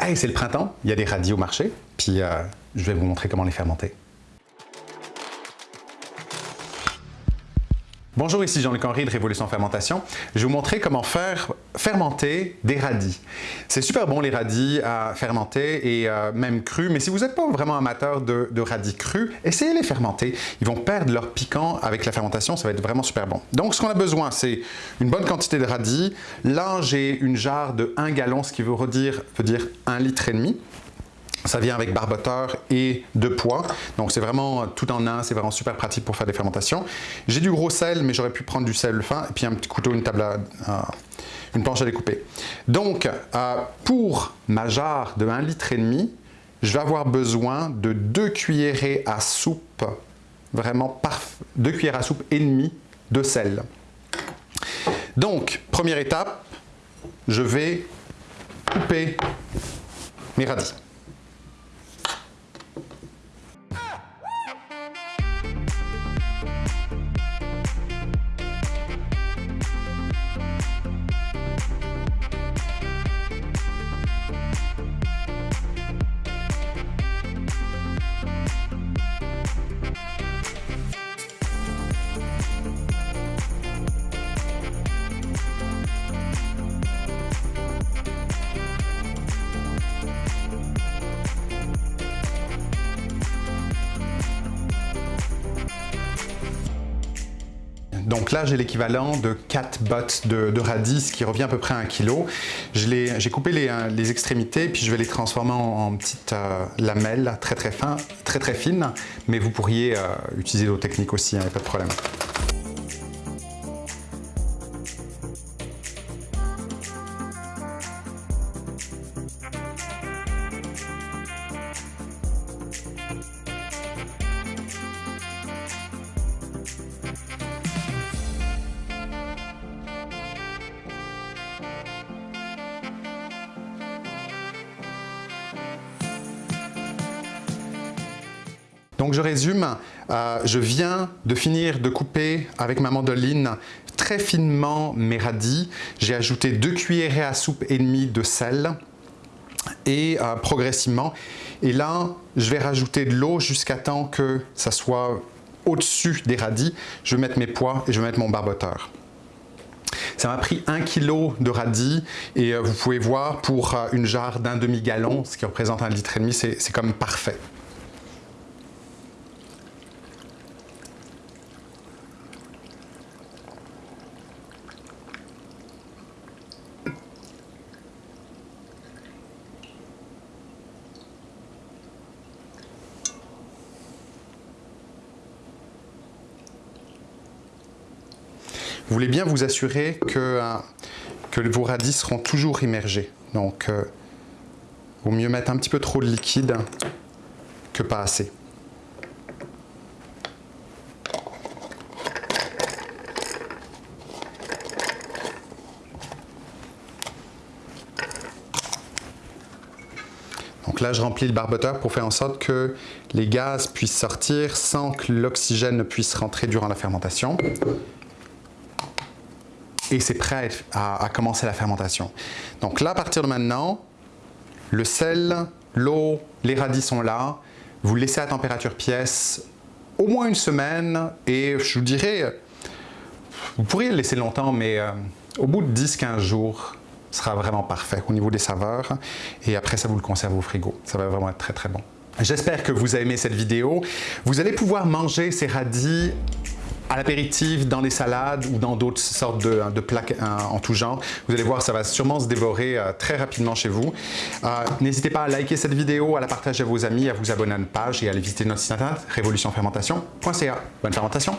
Hey, c'est le printemps, il y a des radis au marché, puis euh, je vais vous montrer comment les fermenter. Bonjour, ici Jean-Luc Henry de Révolution Fermentation. Je vais vous montrer comment faire fermenter des radis. C'est super bon les radis à fermenter et euh, même crus, mais si vous n'êtes pas vraiment amateur de, radis crus, essayez les fermenter. Ils vont perdre leur piquant avec la fermentation, ça va être vraiment super bon. Donc ce qu'on a besoin, c'est une bonne quantité de radis. Là, j'ai une jarre de 1 gallon, ce qui veut, redire, veut dire 1 litre et demi. Ça vient avec barboteur et de poids. Donc c'est vraiment tout en un, c'est vraiment super pratique pour faire des fermentations. J'ai du gros sel, mais j'aurais pu prendre du sel fin et puis un petit couteau, une à, une planche à découper. Donc euh, pour ma jarre de 1 litre et demi, je vais avoir besoin de 2 cuillerées à soupe, vraiment parfait, 2 cuillères à soupe et demi de sel. Donc, première étape, je vais couper mes radis. Donc là, j'ai l'équivalent de 4 bottes de, radis, qui revient à peu près à 1 kg. J'ai coupé les, les, extrémités, puis je vais les transformer en, petites euh, lamelles très très, fin, très très fines, mais vous pourriez euh, utiliser d'autres techniques aussi, il hein, n'y pas de problème. Donc je résume, euh, je viens de finir de couper avec ma mandoline très finement mes radis. J'ai ajouté deux cuillerées à soupe et demie de sel et euh, progressivement. Et là, je vais rajouter de l'eau jusqu'à temps que ça soit au-dessus des radis. Je vais mettre mes pois et je vais mettre mon barboteur. Ça m'a pris un kilo de radis et euh, vous pouvez voir pour une jarre d'un demi-gallon, ce qui représente un litre et demi, c'est comme parfait. Vous voulez bien vous assurer que, euh, vos radis seront toujours immergés. Donc, euh, vaut mieux mettre un petit peu trop de liquide que pas assez. Donc là, je remplis le barboteur pour faire en sorte que les gaz puissent sortir sans que l'oxygène ne puisse rentrer durant la fermentation et c'est prêt à, commencer la fermentation. Donc là, à partir de maintenant, le sel, l'eau, les radis sont là. Vous le laissez à température pièce au moins une semaine et je vous dirais, vous pourriez le laisser longtemps, mais euh, au bout de 10-15 jours, ce sera vraiment parfait au niveau des saveurs. Et après ça, vous le conservez au frigo. Ça va vraiment être très très bon. J'espère que vous avez aimé cette vidéo. Vous allez pouvoir manger ces radis à l'apéritif, dans les salades ou dans d'autres sortes de, de plats en tout genre. Vous allez voir, ça va sûrement se dévorer euh, très rapidement chez vous. Euh, n'hésitez pas à liker cette vidéo, à la partager à vos amis, à vous abonner à notre page et à aller visiter notre site internet révolutionfermentation.ca. Bonne fermentation!